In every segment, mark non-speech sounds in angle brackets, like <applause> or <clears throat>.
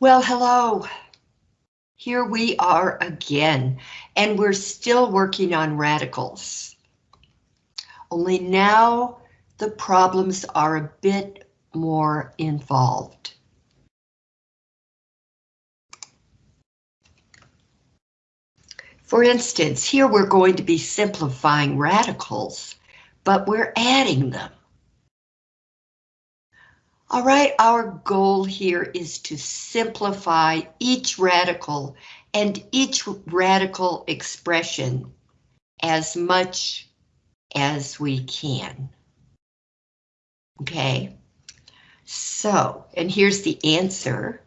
Well, hello. Here we are again, and we're still working on radicals. Only now the problems are a bit more involved. For instance, here we're going to be simplifying radicals, but we're adding them. All right, our goal here is to simplify each radical and each radical expression as much as we can. Okay, so, and here's the answer.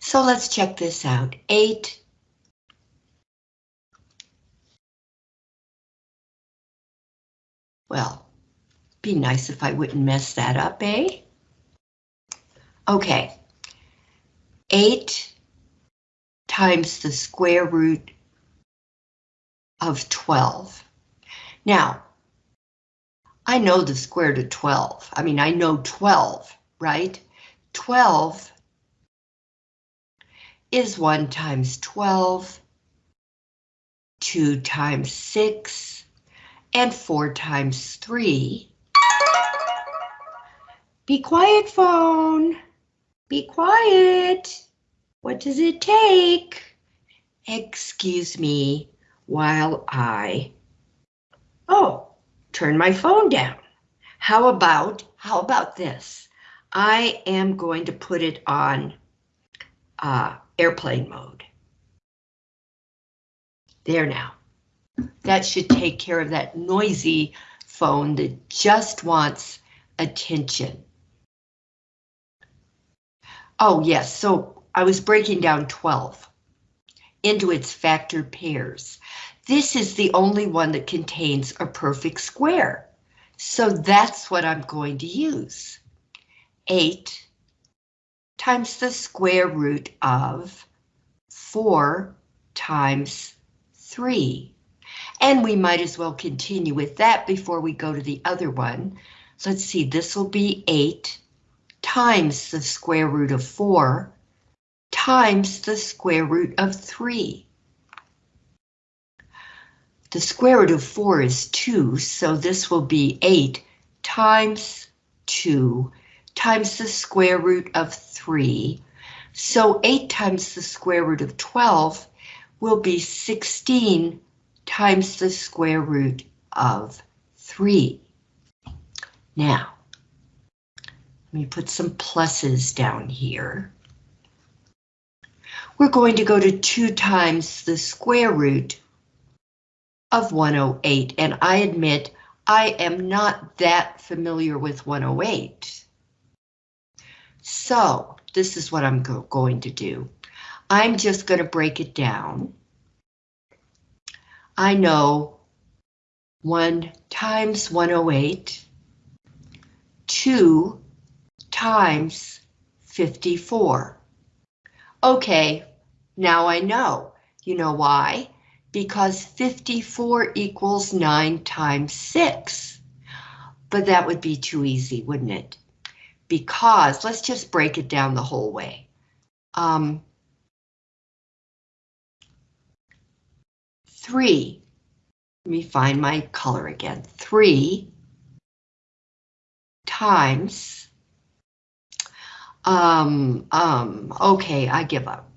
So let's check this out. 8 Well, be nice if I wouldn't mess that up, eh? Okay. 8 times the square root of 12. Now, I know the square root of 12. I mean, I know 12, right? 12 is 1 times 12, 2 times 6, and 4 times 3. Be quiet, phone. Be quiet. What does it take? Excuse me while I... Oh, turn my phone down. How about, how about this? I am going to put it on uh, airplane mode. There now. That should take care of that noisy phone that just wants attention. Oh yes, so I was breaking down 12 into its factor pairs. This is the only one that contains a perfect square. So that's what I'm going to use. 8 times the square root of 4 times 3. And we might as well continue with that before we go to the other one. So Let's see, this will be 8 times the square root of 4 times the square root of 3. The square root of 4 is 2, so this will be 8 times 2 times the square root of 3. So 8 times the square root of 12 will be 16 times the square root of 3. Now, let me put some pluses down here. We're going to go to 2 times the square root of 108, and I admit I am not that familiar with 108. So this is what I'm go going to do. I'm just going to break it down. I know 1 times 108, 2 times 54. Okay, now I know. You know why? Because 54 equals 9 times 6. But that would be too easy, wouldn't it? because let's just break it down the whole way. Um, three, let me find my color again, three times, um, um, okay, I give up.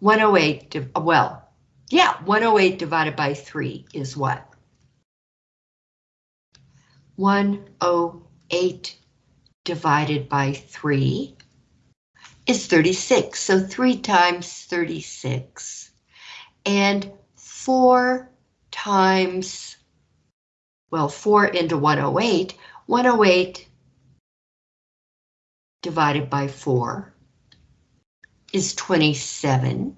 108, well, yeah, 108 divided by 3 is what? 108 divided by 3 is 36. So 3 times 36. And 4 times, well, 4 into 108. 108 divided by 4 is 27.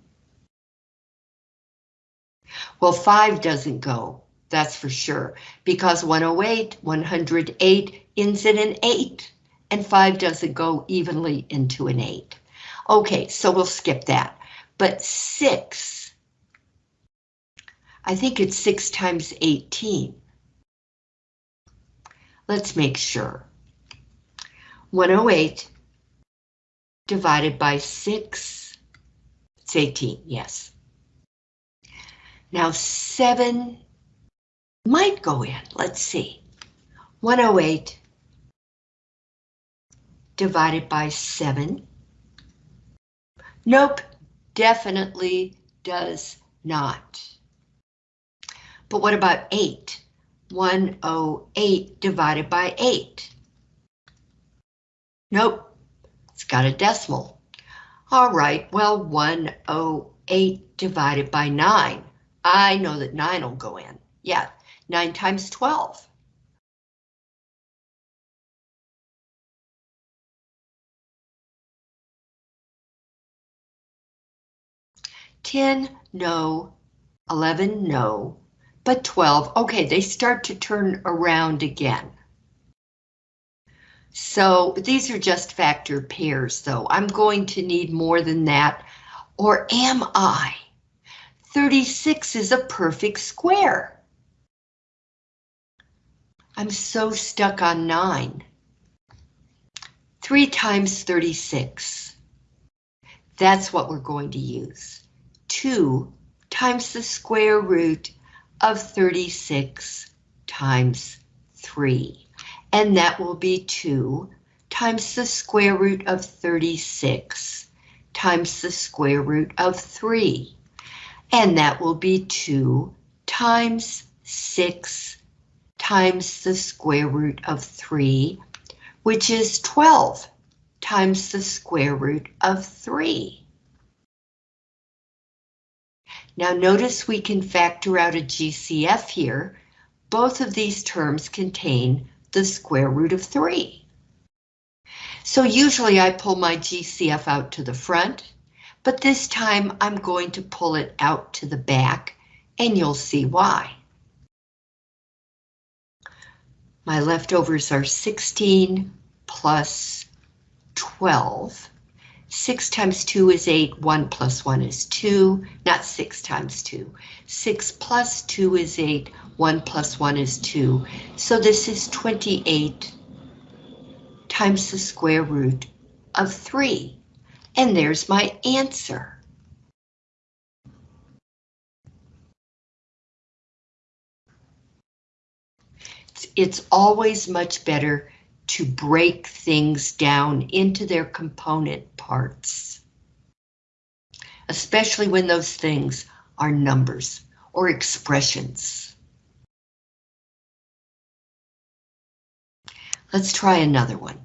Well, 5 doesn't go, that's for sure, because 108, 108 ends in an 8 and 5 doesn't go evenly into an 8. Okay, so we'll skip that. But 6, I think it's 6 times 18. Let's make sure. 108 divided by 6, it's 18, yes. Now 7 might go in, let's see. 108 divided by 7. Nope, definitely does not. But what about 8? 108 divided by 8. Nope, it's got a decimal. All right, well, 108 divided by 9. I know that 9 will go in. Yeah, 9 times 12. Ten, no. Eleven, no. But twelve, okay, they start to turn around again. So these are just factor pairs, though. I'm going to need more than that, or am I? 36 is a perfect square. I'm so stuck on 9. 3 times 36. That's what we're going to use. 2 times the square root of 36 times 3. And that will be 2 times the square root of 36 times the square root of 3. And that will be 2 times 6 times the square root of 3, which is 12 times the square root of 3. Now notice we can factor out a GCF here. Both of these terms contain the square root of 3. So usually I pull my GCF out to the front, but this time I'm going to pull it out to the back, and you'll see why. My leftovers are 16 plus 12. 6 times 2 is 8, 1 plus 1 is 2, not 6 times 2. 6 plus 2 is 8, 1 plus 1 is 2. So this is 28 times the square root of 3. And there's my answer. it's always much better to break things down into their component parts. Especially when those things are numbers or expressions. Let's try another one.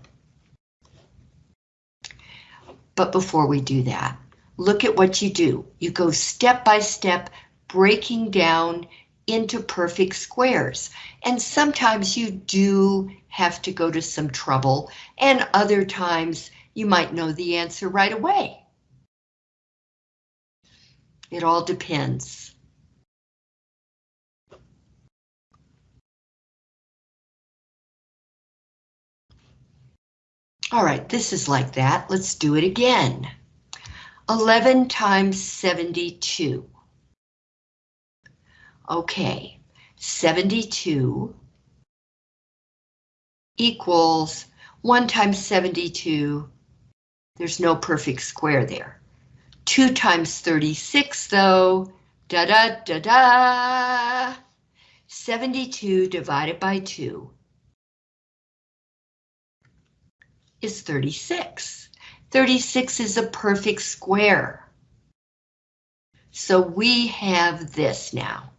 But before we do that, look at what you do. You go step by step, breaking down into perfect squares. And sometimes you do have to go to some trouble, and other times you might know the answer right away. It all depends. All right, this is like that. Let's do it again. 11 times 72. Okay, 72 equals 1 times 72. There's no perfect square there. 2 times 36 though, da da da da. 72 divided by 2 is 36. 36 is a perfect square. So we have this now.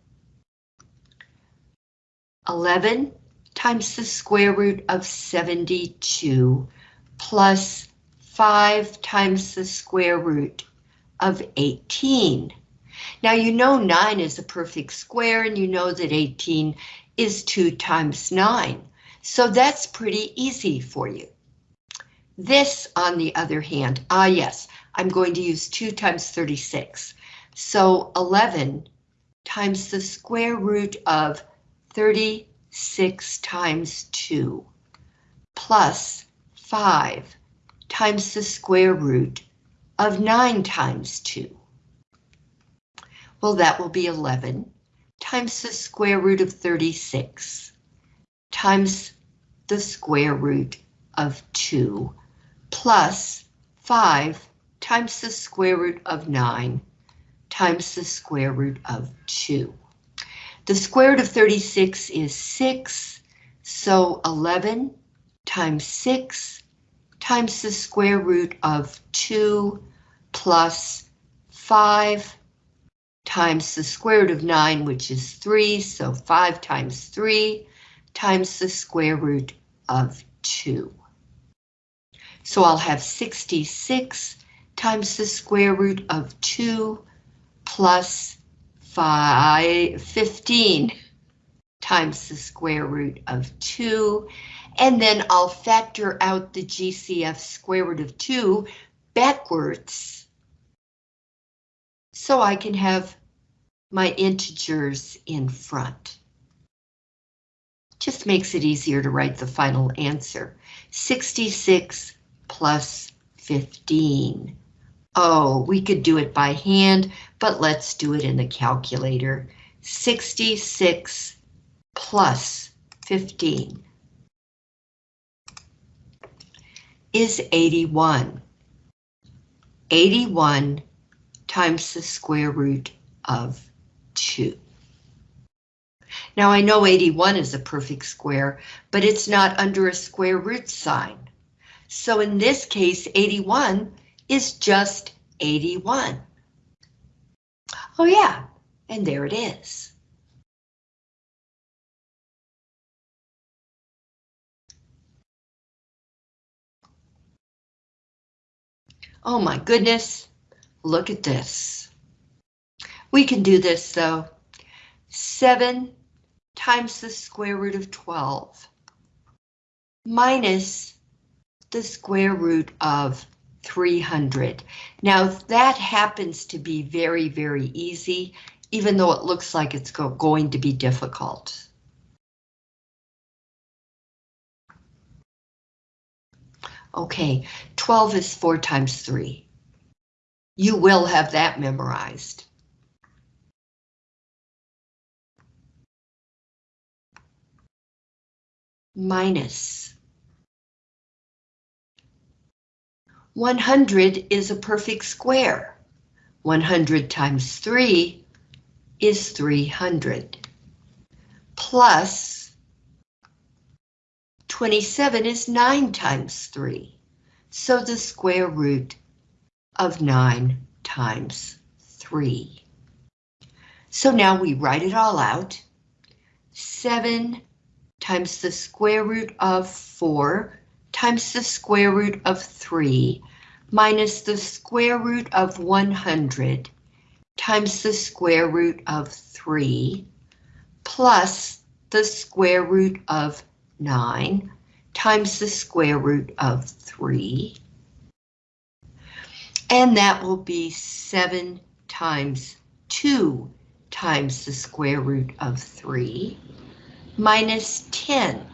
11 times the square root of 72 plus 5 times the square root of 18. Now you know 9 is a perfect square and you know that 18 is 2 times 9. So that's pretty easy for you. This, on the other hand, ah yes, I'm going to use 2 times 36. So 11 times the square root of 36 times 2 plus 5 times the square root of 9 times 2. Well, that will be 11 times the square root of 36 times the square root of 2 plus 5 times the square root of 9 times the square root of 2. The square root of 36 is 6, so 11 times 6 times the square root of 2 plus 5 times the square root of 9, which is 3, so 5 times 3 times the square root of 2. So I'll have 66 times the square root of 2 plus 5, 15 times the square root of 2, and then I'll factor out the GCF square root of 2 backwards so I can have my integers in front. Just makes it easier to write the final answer. 66 plus 15. Oh, we could do it by hand, but let's do it in the calculator. 66 plus 15 is 81. 81 times the square root of 2. Now I know 81 is a perfect square, but it's not under a square root sign. So in this case, 81 is just 81. Oh yeah, and there it is. Oh my goodness, look at this. We can do this though. 7 times the square root of 12 minus the square root of 300. Now that happens to be very, very easy, even though it looks like it's go going to be difficult. Okay, 12 is 4 times 3. You will have that memorized. Minus 100 is a perfect square. 100 times 3 is 300. Plus 27 is 9 times 3. So the square root of 9 times 3. So now we write it all out. 7 times the square root of 4 times the square root of 3 minus the square root of 100 times the square root of 3 plus the square root of 9 times the square root of 3. And that will be 7 times 2 times the square root of 3 minus 10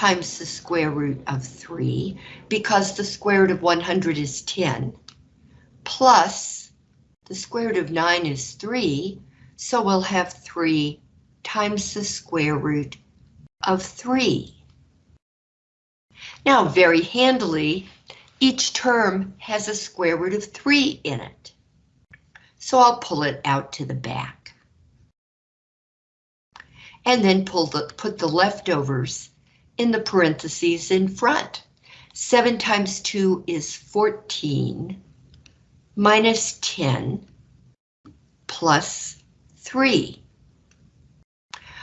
times the square root of 3, because the square root of 100 is 10, plus the square root of 9 is 3, so we'll have 3 times the square root of 3. Now, very handily, each term has a square root of 3 in it. So I'll pull it out to the back. And then pull the, put the leftovers in the parentheses in front. 7 times 2 is 14, minus 10, plus 3.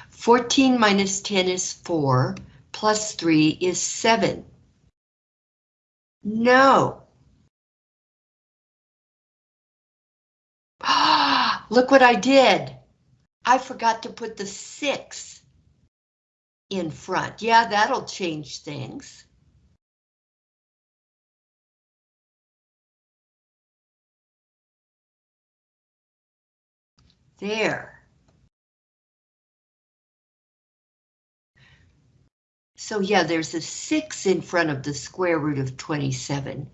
14 minus 10 is 4, plus 3 is 7. No. <gasps> Look what I did. I forgot to put the 6 in front. Yeah, that'll change things. There. So yeah, there's a 6 in front of the square root of 27,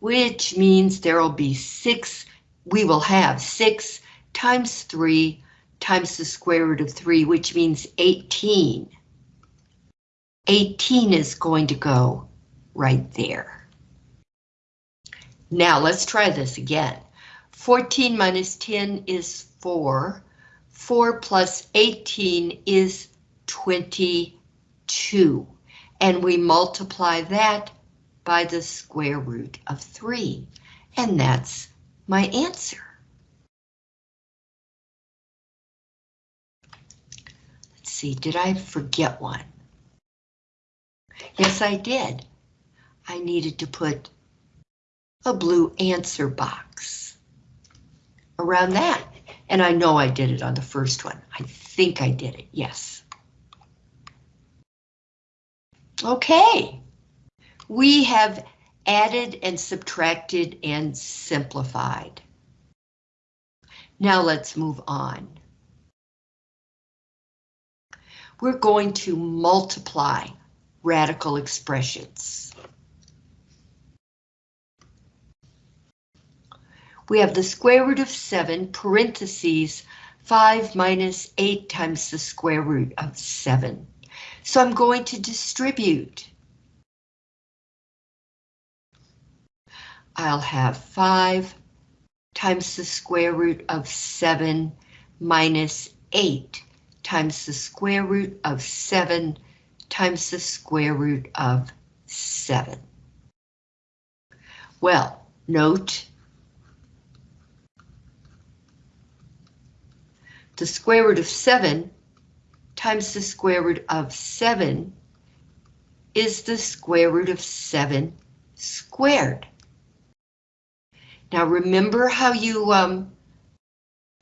which means there will be 6, we will have 6 times 3 times the square root of 3, which means 18. 18 is going to go right there. Now let's try this again. 14 minus 10 is 4. 4 plus 18 is 22. And we multiply that by the square root of 3. And that's my answer. Let's see, did I forget one? Yes, I did. I needed to put a blue answer box around that. And I know I did it on the first one. I think I did it, yes. Okay, we have added and subtracted and simplified. Now let's move on. We're going to multiply radical expressions. We have the square root of 7 parentheses 5 minus 8 times the square root of 7. So I'm going to distribute. I'll have 5 times the square root of 7 minus 8 times the square root of 7 times the square root of 7. Well, note the square root of 7 times the square root of 7 is the square root of 7 squared. Now remember how you um,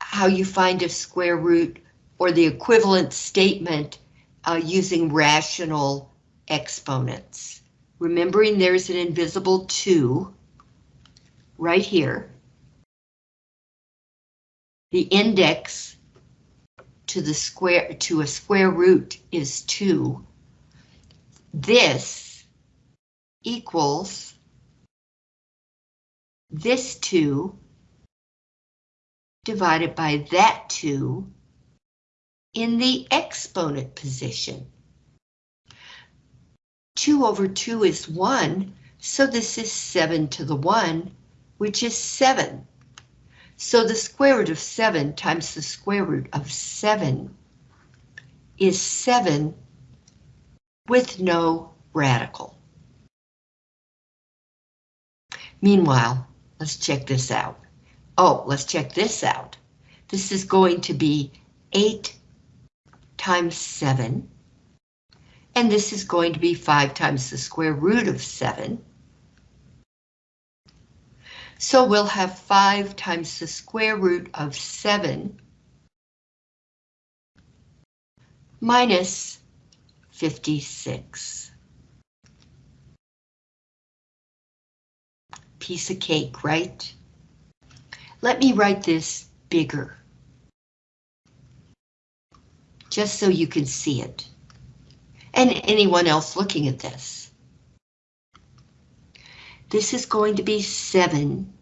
how you find a square root or the equivalent statement uh, using rational exponents. Remembering there's an invisible 2 right here. The index to the square to a square root is 2. This equals this 2 divided by that 2 in the exponent position. 2 over 2 is 1, so this is 7 to the 1, which is 7. So the square root of 7 times the square root of 7 is 7 with no radical. Meanwhile, let's check this out. Oh, let's check this out. This is going to be 8 times 7, and this is going to be 5 times the square root of 7. So we'll have 5 times the square root of 7 minus 56. Piece of cake, right? Let me write this bigger. Just so you can see it. And anyone else looking at this. This is going to be 7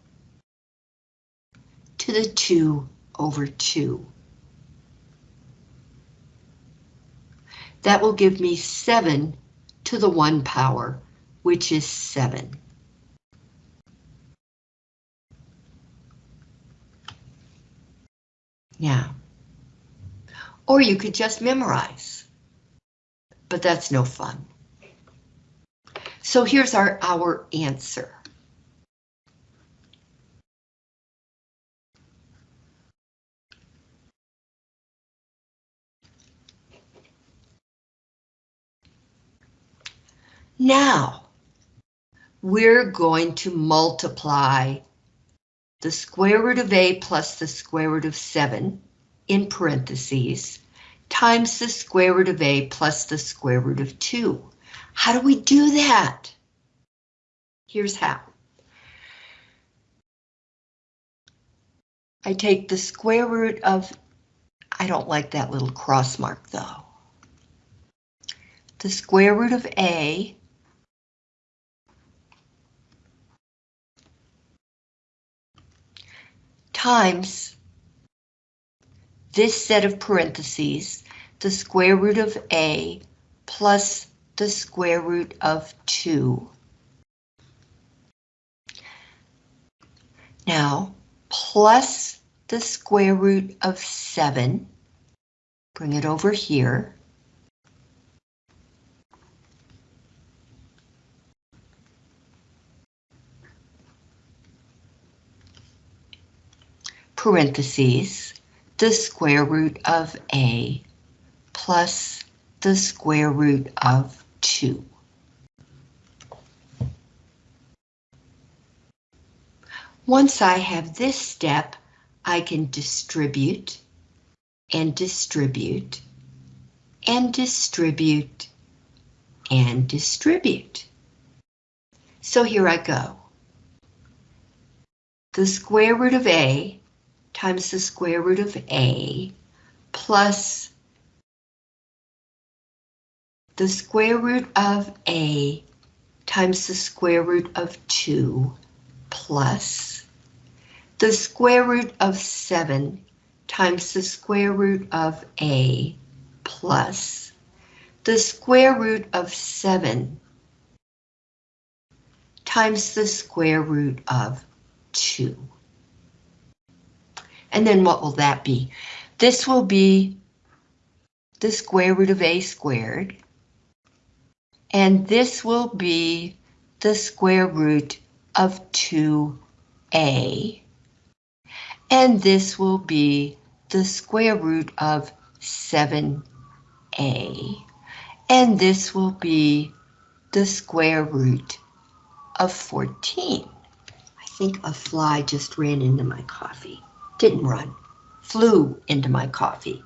to the 2 over 2. That will give me 7 to the 1 power, which is 7. Yeah. Or you could just memorize. But that's no fun. So here's our, our answer. Now, we're going to multiply the square root of a plus the square root of 7 in parentheses times the square root of a plus the square root of 2. How do we do that? Here's how. I take the square root of, I don't like that little cross mark though. The square root of A times this set of parentheses, the square root of a plus the square root of 2. Now, plus the square root of 7, bring it over here. parentheses, the square root of a plus the square root of 2. Once I have this step, I can distribute and distribute and distribute and distribute. So here I go. The square root of A times the square root of A plus the square root of A times the square root of 2 plus the square root of 7 times the square root of A plus the square root of 7 times the square root of 2. And then what will that be? This will be the square root of a squared. And this will be the square root of 2a. And this will be the square root of 7a. And this will be the square root of 14. I think a fly just ran into my coffee didn't run, flew into my coffee.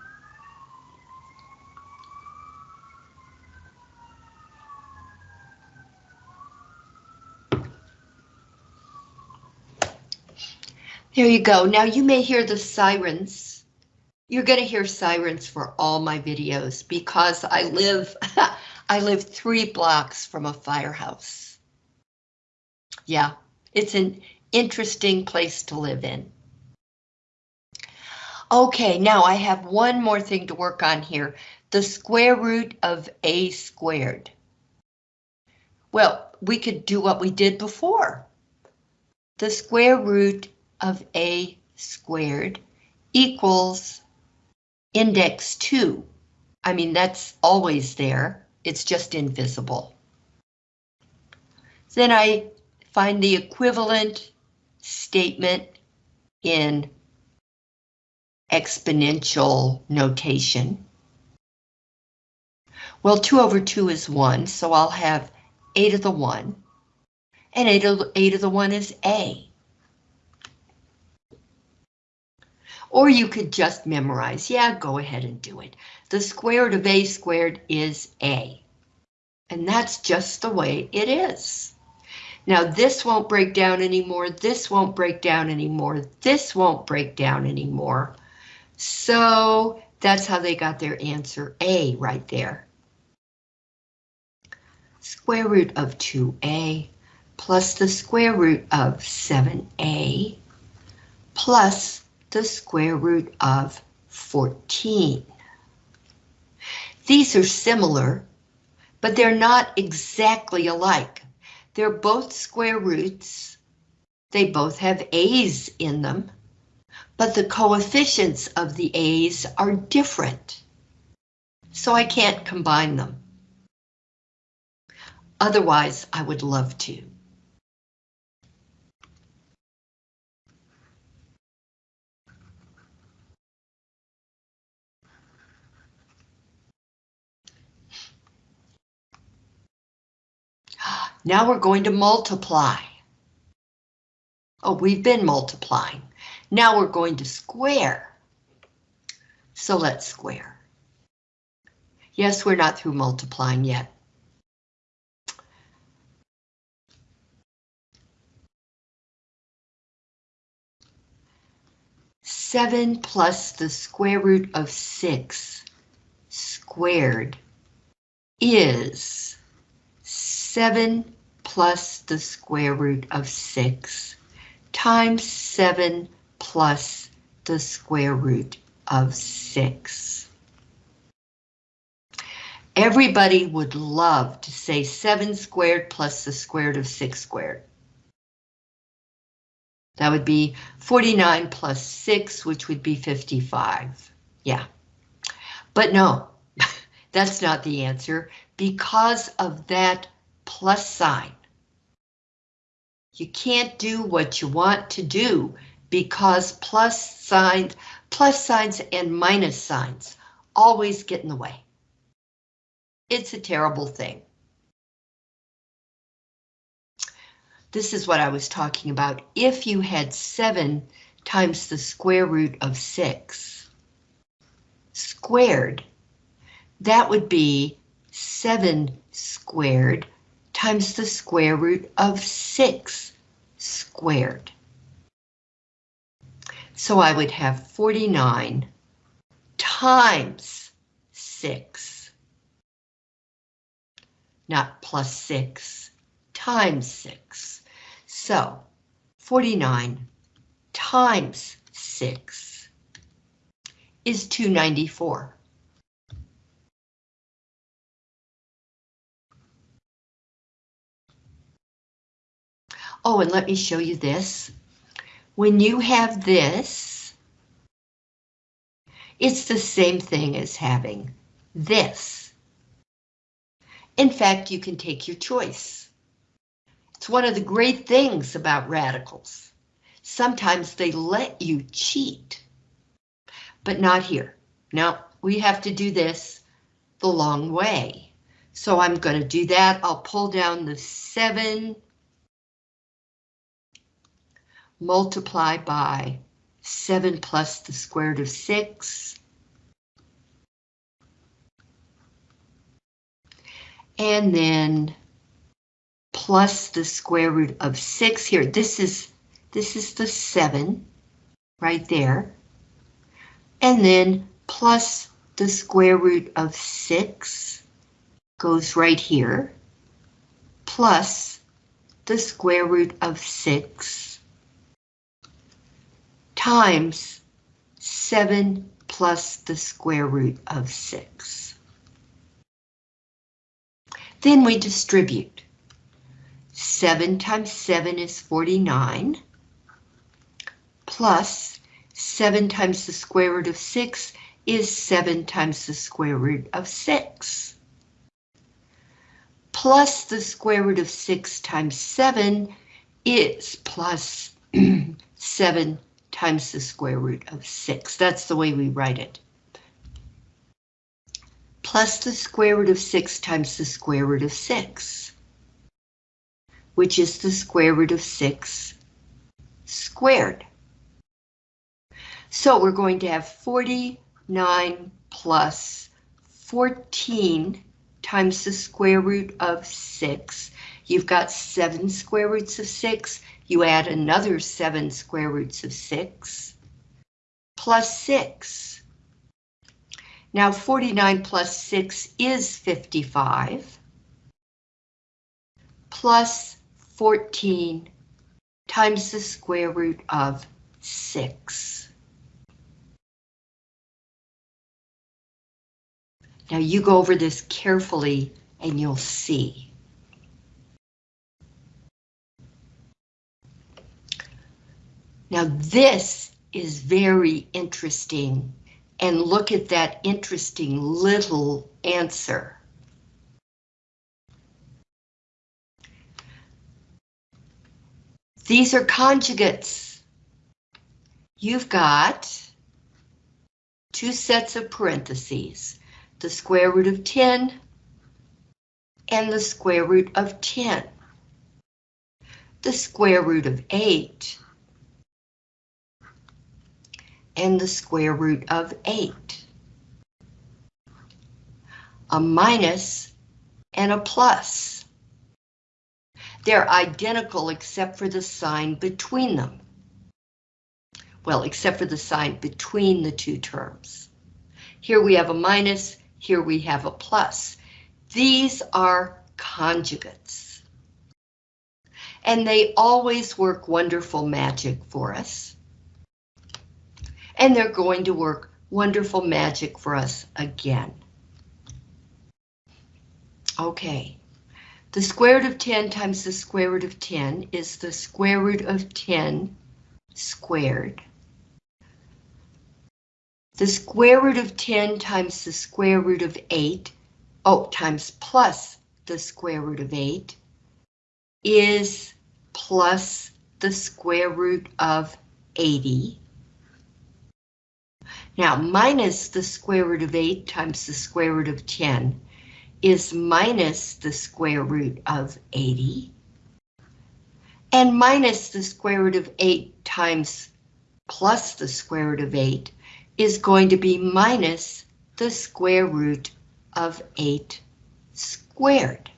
There you go. Now you may hear the sirens. You're going to hear sirens for all my videos because I live <laughs> I live three blocks from a firehouse. Yeah, it's an interesting place to live in. Okay, now I have one more thing to work on here. The square root of a squared. Well, we could do what we did before. The square root of a squared equals index 2. I mean, that's always there. It's just invisible. Then I find the equivalent statement in exponential notation. Well, 2 over 2 is 1, so I'll have 8 to the 1. And 8 to, 8 to the 1 is A. Or you could just memorize. Yeah, go ahead and do it. The square root of A squared is A. And that's just the way it is. Now this won't break down anymore, this won't break down anymore, this won't break down anymore. So that's how they got their answer A right there. Square root of 2A plus the square root of 7A plus the square root of 14. These are similar, but they're not exactly alike. They're both square roots. They both have A's in them but the coefficients of the A's are different. So I can't combine them. Otherwise, I would love to. Now we're going to multiply. Oh, we've been multiplying. Now we're going to square. So let's square. Yes, we're not through multiplying yet. Seven plus the square root of six squared is seven plus the square root of six times seven plus the square root of 6. Everybody would love to say 7 squared plus the square root of 6 squared. That would be 49 plus 6, which would be 55. Yeah. But no, <laughs> that's not the answer because of that plus sign. You can't do what you want to do because plus signs, plus signs and minus signs always get in the way. It's a terrible thing. This is what I was talking about. If you had 7 times the square root of 6 squared, that would be 7 squared times the square root of 6 squared. So I would have 49 times 6, not plus 6, times 6. So 49 times 6 is 294. Oh, and let me show you this. When you have this, it's the same thing as having this. In fact, you can take your choice. It's one of the great things about radicals. Sometimes they let you cheat, but not here. Now, we have to do this the long way. So I'm going to do that. I'll pull down the 7 multiply by 7 plus the square root of 6. And then plus the square root of 6 here. This is this is the 7 right there. And then plus the square root of 6 goes right here. Plus the square root of 6 times 7 plus the square root of 6. Then we distribute. 7 times 7 is 49, plus 7 times the square root of 6 is 7 times the square root of 6. Plus the square root of 6 times 7 is plus <clears throat> 7 times the square root of 6. That's the way we write it. Plus the square root of 6 times the square root of 6, which is the square root of 6 squared. So we're going to have 49 plus 14 times the square root of 6. You've got 7 square roots of 6 you add another 7 square roots of 6, plus 6. Now 49 plus 6 is 55, plus 14 times the square root of 6. Now you go over this carefully and you'll see. Now this is very interesting and look at that interesting little answer. These are conjugates. You've got two sets of parentheses, the square root of 10 and the square root of 10. The square root of 8 and the square root of 8. A minus and a plus. They're identical except for the sign between them. Well, except for the sign between the two terms. Here we have a minus, here we have a plus. These are conjugates. And they always work wonderful magic for us and they're going to work wonderful magic for us again. Okay, the square root of 10 times the square root of 10 is the square root of 10 squared. The square root of 10 times the square root of 8, oh, times plus the square root of 8, is plus the square root of 80. Now, minus the square root of 8 times the square root of 10 is minus the square root of 80. And minus the square root of 8 times plus the square root of 8 is going to be minus the square root of 8 squared.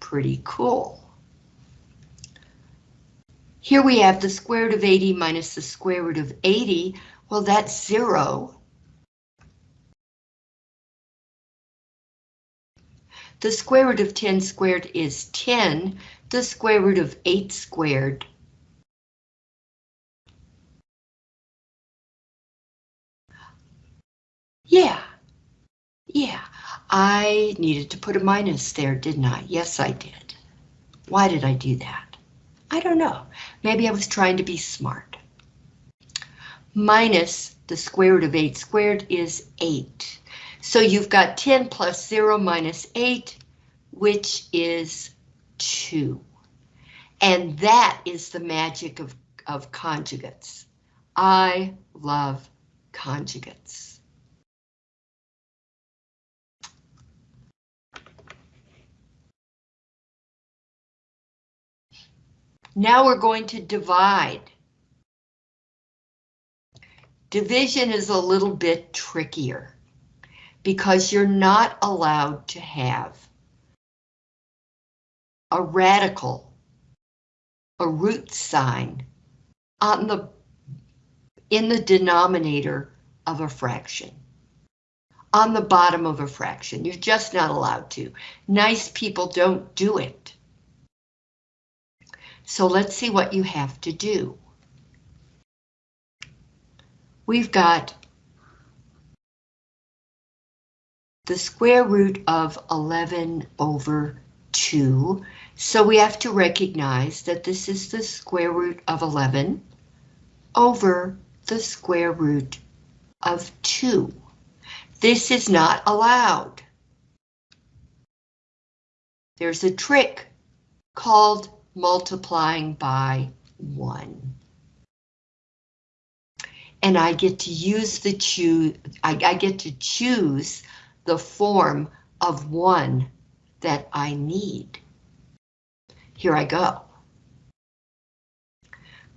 Pretty cool. Here we have the square root of 80 minus the square root of 80. Well, that's zero. The square root of 10 squared is 10. The square root of 8 squared Yeah, yeah, I needed to put a minus there, didn't I? Yes, I did. Why did I do that? I don't know. Maybe I was trying to be smart. Minus the square root of 8 squared is 8. So you've got 10 plus 0 minus 8, which is 2. And that is the magic of, of conjugates. I love conjugates. Now we're going to divide. Division is a little bit trickier because you're not allowed to have a radical, a root sign on the in the denominator of a fraction. On the bottom of a fraction. You're just not allowed to. Nice people don't do it. So let's see what you have to do. We've got the square root of 11 over 2. So we have to recognize that this is the square root of 11 over the square root of 2. This is not allowed. There's a trick called multiplying by 1. And I get to use the choose, I, I get to choose the form of 1 that I need. Here I go.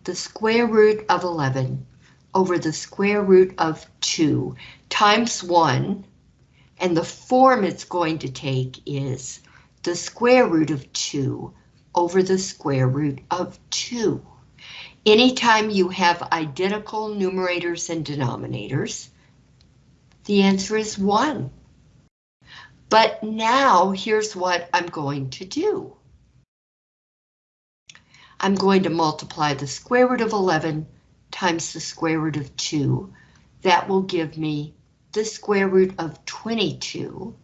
The square root of 11 over the square root of 2 times 1, and the form it's going to take is the square root of 2 over the square root of 2. Anytime you have identical numerators and denominators, the answer is 1. But now here's what I'm going to do. I'm going to multiply the square root of 11 times the square root of 2. That will give me the square root of 22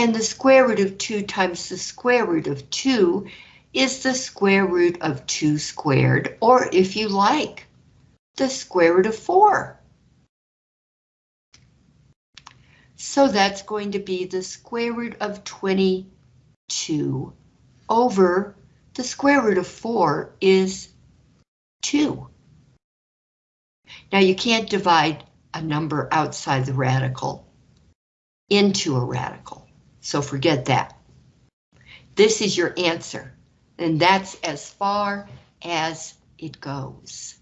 and the square root of 2 times the square root of 2 is the square root of 2 squared, or if you like, the square root of 4. So that's going to be the square root of 22 over the square root of 4 is 2. Now you can't divide a number outside the radical into a radical. So forget that. This is your answer, and that's as far as it goes.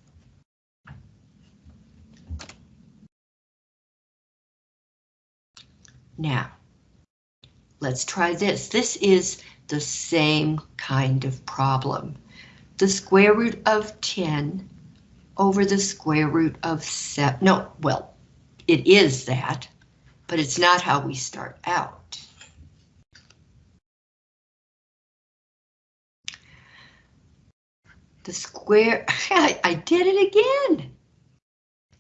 Now, let's try this. This is the same kind of problem. The square root of 10 over the square root of 7. No, well, it is that, but it's not how we start out. The square, <laughs> I, I did it again.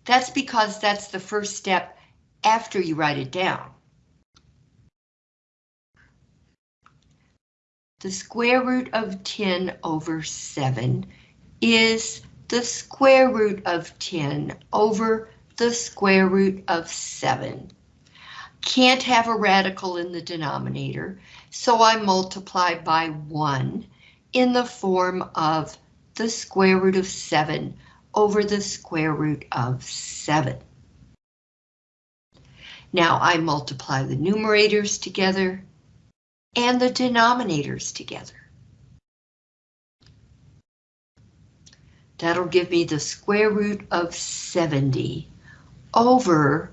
That's because that's the first step after you write it down. the square root of 10 over 7 is the square root of 10 over the square root of 7. Can't have a radical in the denominator, so I multiply by 1 in the form of the square root of 7 over the square root of 7. Now I multiply the numerators together and the denominators together. That'll give me the square root of 70 over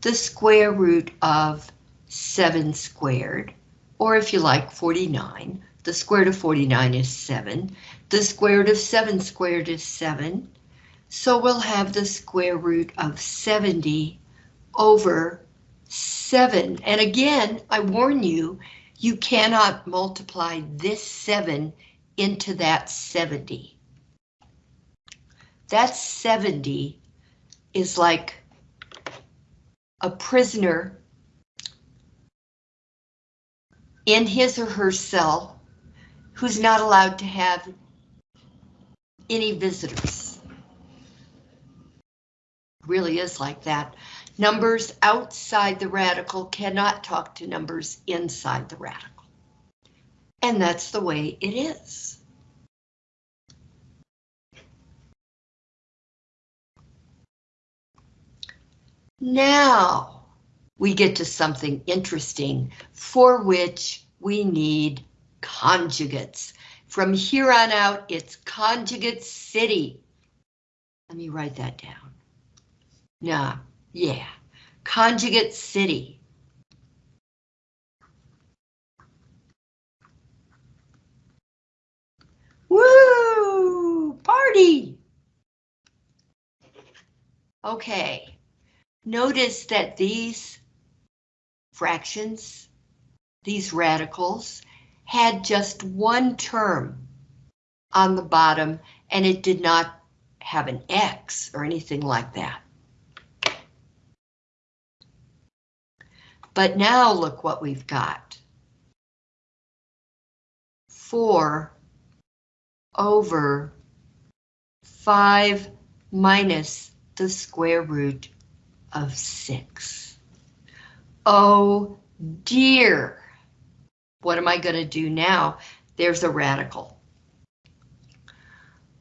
the square root of 7 squared, or if you like 49, the square root of 49 is 7, the square root of 7 squared is 7, so we'll have the square root of 70 over 7. And again, I warn you, you cannot multiply this 7 into that 70. That 70 is like a prisoner in his or her cell who's not allowed to have any visitors. Really is like that. Numbers outside the radical cannot talk to numbers inside the radical. And that's the way it is. Now we get to something interesting for which we need conjugates. From here on out, it's conjugate city. Let me write that down. Nah, yeah, conjugate city. Woo! Party! Okay, notice that these fractions, these radicals, had just one term on the bottom and it did not have an X or anything like that. But now look what we've got. 4 over 5 minus the square root of 6. Oh dear. What am I going to do now? There's a radical.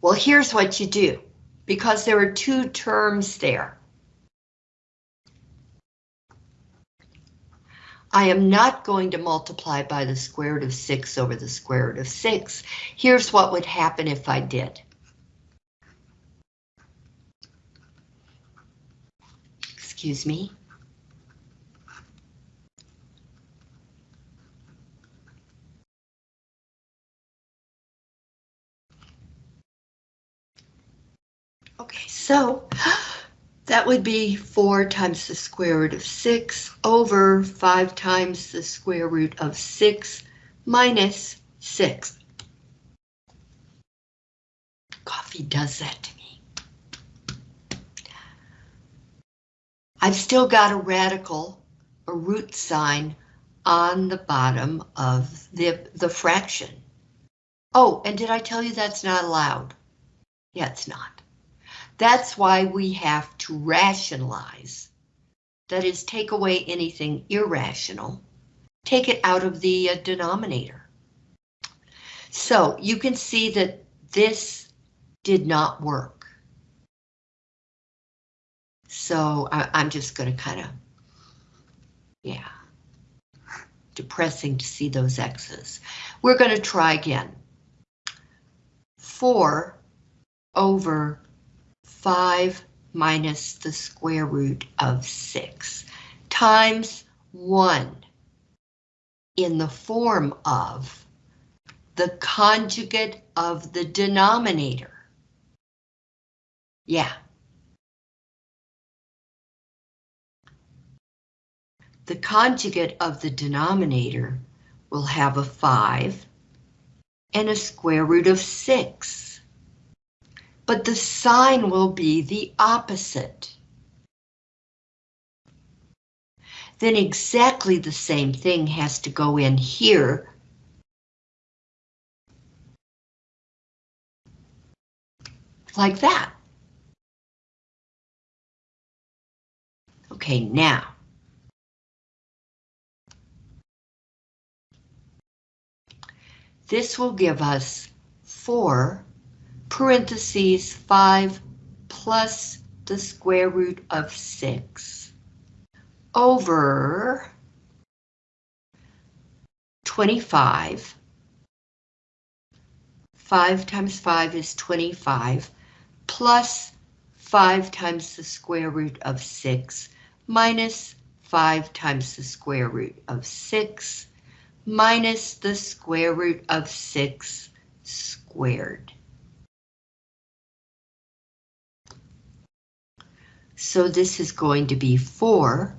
Well, here's what you do. Because there are two terms there. I am not going to multiply by the square root of 6 over the square root of 6. Here's what would happen if I did. Excuse me. Okay, so <gasps> that would be 4 times the square root of 6 over 5 times the square root of 6 minus 6. Coffee does that to me. I've still got a radical, a root sign, on the bottom of the, the fraction. Oh, and did I tell you that's not allowed? Yeah, it's not. That's why we have to rationalize. That is, take away anything irrational. Take it out of the uh, denominator. So you can see that this did not work. So I, I'm just going to kind of, yeah, depressing to see those X's. We're going to try again. 4 over 5 minus the square root of 6 times 1 in the form of the conjugate of the denominator. Yeah. The conjugate of the denominator will have a 5 and a square root of 6 but the sign will be the opposite. Then exactly the same thing has to go in here like that. Okay, now. This will give us four parentheses 5 plus the square root of 6 over 25. 5 times 5 is 25, plus 5 times the square root of 6, minus 5 times the square root of 6, minus the square root of 6 squared. So this is going to be 4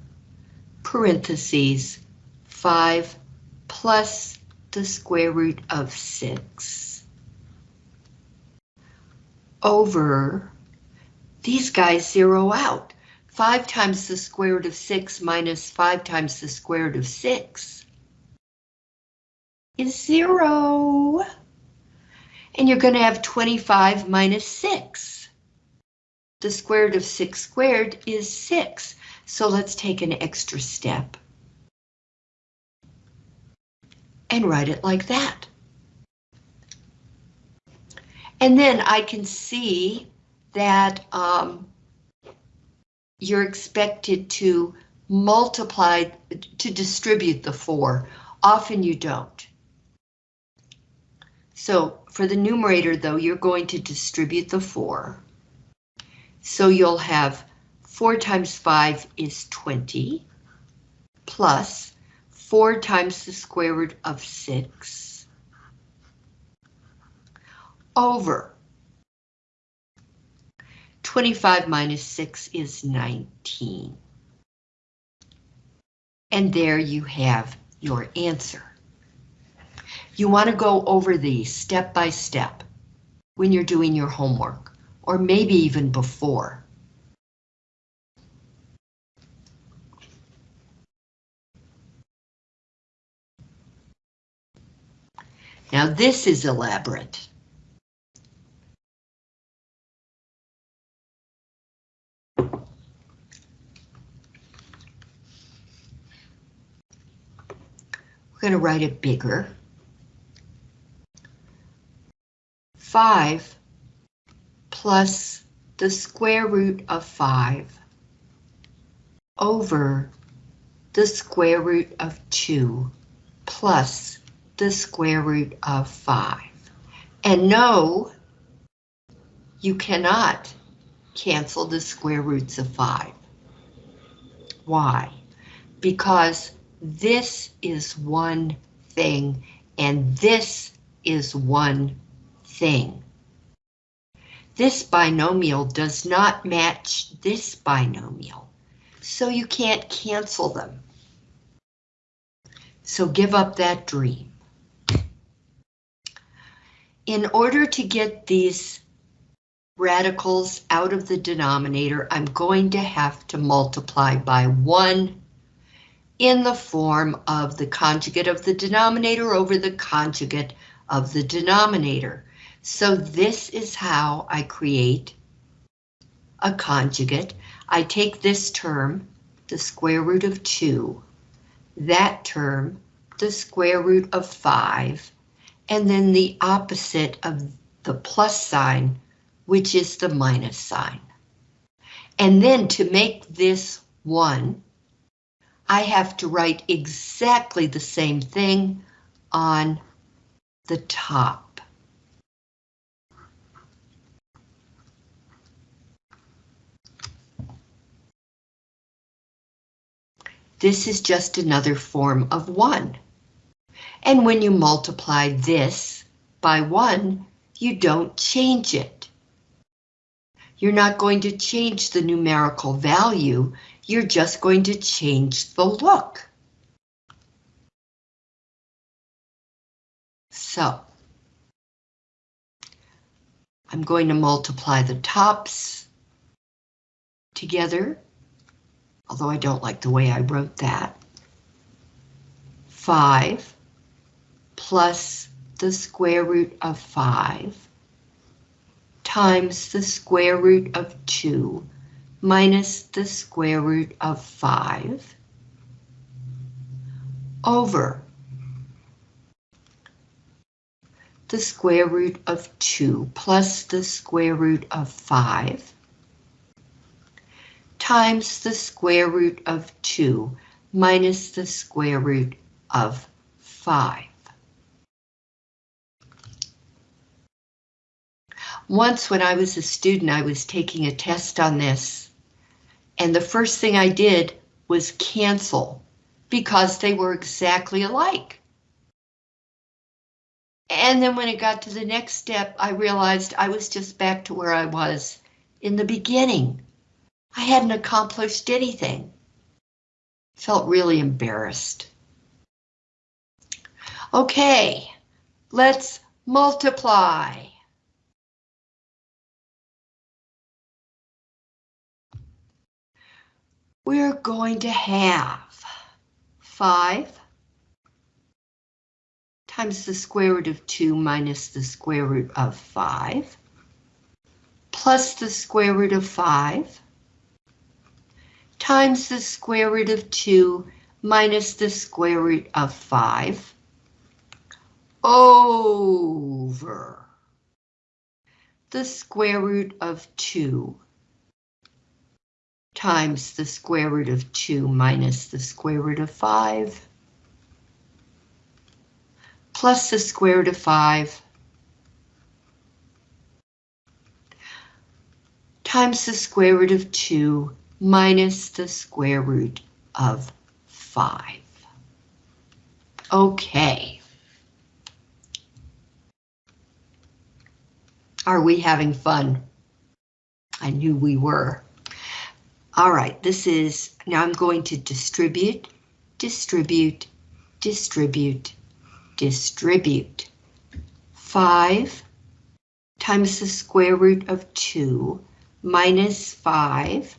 parentheses 5 plus the square root of 6 over, these guys zero out. 5 times the square root of 6 minus 5 times the square root of 6 is 0. And you're going to have 25 minus 6. The square root of 6 squared is 6. So let's take an extra step. And write it like that. And then I can see that um, you're expected to multiply, to distribute the 4. Often you don't. So for the numerator, though, you're going to distribute the 4. So you'll have 4 times 5 is 20, plus 4 times the square root of 6, over 25 minus 6 is 19. And there you have your answer. You want to go over these step by step when you're doing your homework, or maybe even before. Now this is elaborate. We're going to write it bigger. 5 plus the square root of 5 over the square root of 2 plus the square root of 5. And no, you cannot cancel the square roots of 5. Why? Because this is one thing, and this is one thing. This binomial does not match this binomial, so you can't cancel them. So give up that dream. In order to get these radicals out of the denominator, I'm going to have to multiply by 1 in the form of the conjugate of the denominator over the conjugate of the denominator. So this is how I create a conjugate. I take this term, the square root of 2, that term, the square root of 5, and then the opposite of the plus sign, which is the minus sign. And then to make this 1, I have to write exactly the same thing on the top. This is just another form of 1. And when you multiply this by 1, you don't change it. You're not going to change the numerical value, you're just going to change the look. So, I'm going to multiply the tops together, although I don't like the way I wrote that. 5 plus the square root of 5 times the square root of 2 minus the square root of 5 over the square root of 2 plus the square root of 5 times the square root of 2 minus the square root of 5. Once when I was a student, I was taking a test on this, and the first thing I did was cancel because they were exactly alike. And then when it got to the next step, I realized I was just back to where I was in the beginning. I hadn't accomplished anything. Felt really embarrassed. Okay, let's multiply. We're going to have 5 times the square root of 2 minus the square root of 5, plus the square root of 5, times the square root of 2 minus the square root of 5, over the square root of 2 times the square root of 2 minus the square root of 5 plus the square root of 5 times the square root of 2 minus the square root of 5. Okay. Are we having fun? I knew we were. All right, this is, now I'm going to distribute, distribute, distribute, distribute. 5 times the square root of 2 minus 5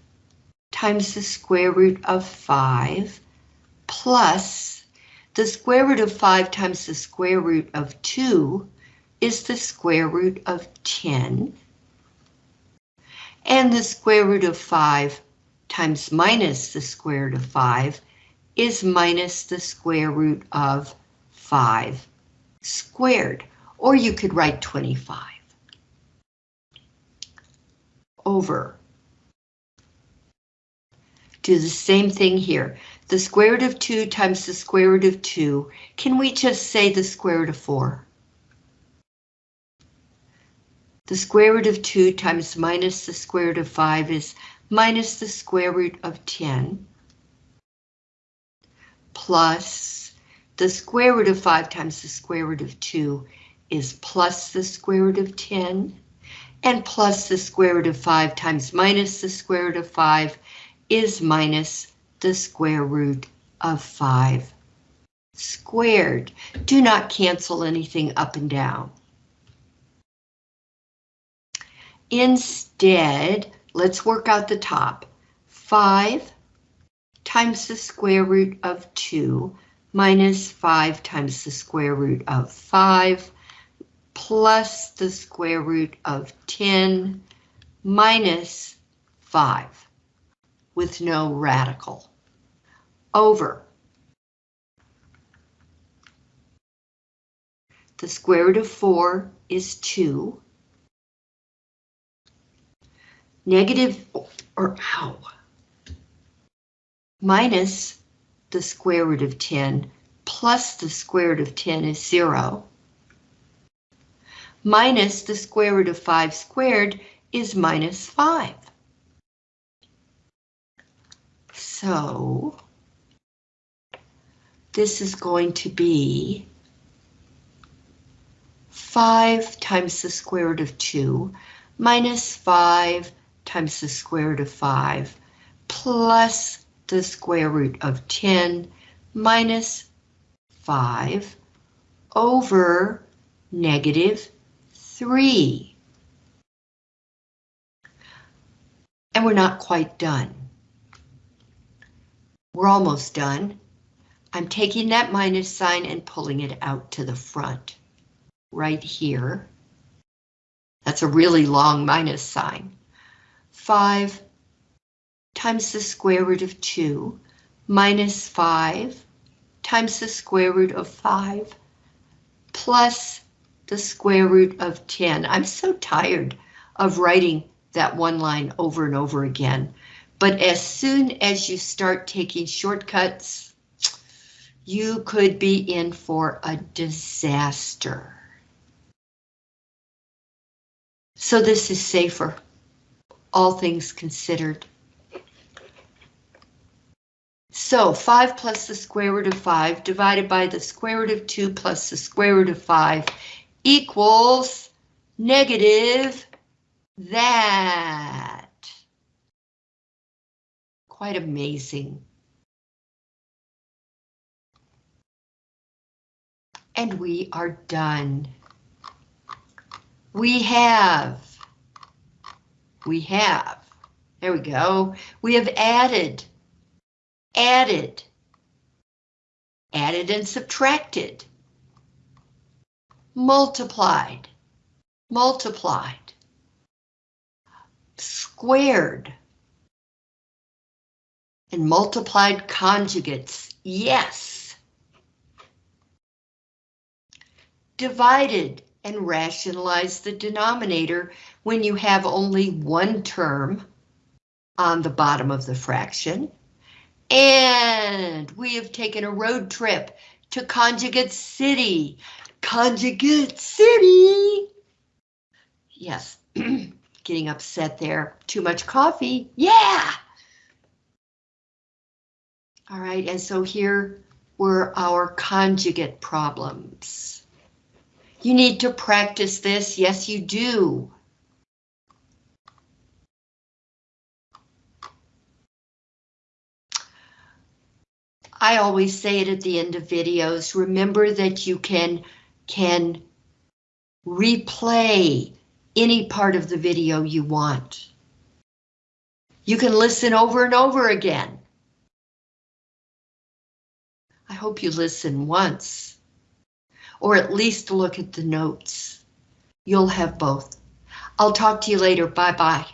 times the square root of 5 plus the square root of 5 times the square root of 2 is the square root of 10. And the square root of 5 times minus the square root of 5 is minus the square root of 5 squared, or you could write 25 over. Do the same thing here. The square root of 2 times the square root of 2. Can we just say the square root of 4? The square root of 2 times minus the square root of 5 is minus the square root of 10 plus the square root of 5 times the square root of 2 is plus the square root of 10, and plus the square root of 5 times minus the square root of 5 is minus the square root of 5 squared. Do not cancel anything up and down. Instead, let's work out the top. 5 times the square root of 2 minus 5 times the square root of 5 plus the square root of 10 minus 5 with no radical over the square root of 4 is 2 negative or how minus the square root of 10 plus the square root of 10 is 0. Minus the square root of 5 squared is minus 5. So this is going to be 5 times the square root of 2 minus 5 times the square root of 5 plus the square root of 10 minus 5 over negative 3. And we're not quite done. We're almost done. I'm taking that minus sign and pulling it out to the front, right here. That's a really long minus sign. 5 times the square root of 2 minus 5 times the square root of 5 plus the square root of 10. I'm so tired of writing that one line over and over again. But as soon as you start taking shortcuts, you could be in for a disaster. So this is safer, all things considered. So 5 plus the square root of 5 divided by the square root of 2 plus the square root of 5 equals negative that. Quite amazing. And we are done. We have, we have, there we go. We have added added, added and subtracted, multiplied, multiplied, squared, and multiplied conjugates, yes. Divided and rationalize the denominator when you have only one term on the bottom of the fraction. And we have taken a road trip to Conjugate City. Conjugate City! Yes, <clears throat> getting upset there. Too much coffee. Yeah! All right, and so here were our conjugate problems. You need to practice this. Yes, you do. I always say it at the end of videos. Remember that you can, can replay any part of the video you want. You can listen over and over again. I hope you listen once, or at least look at the notes. You'll have both. I'll talk to you later. Bye-bye.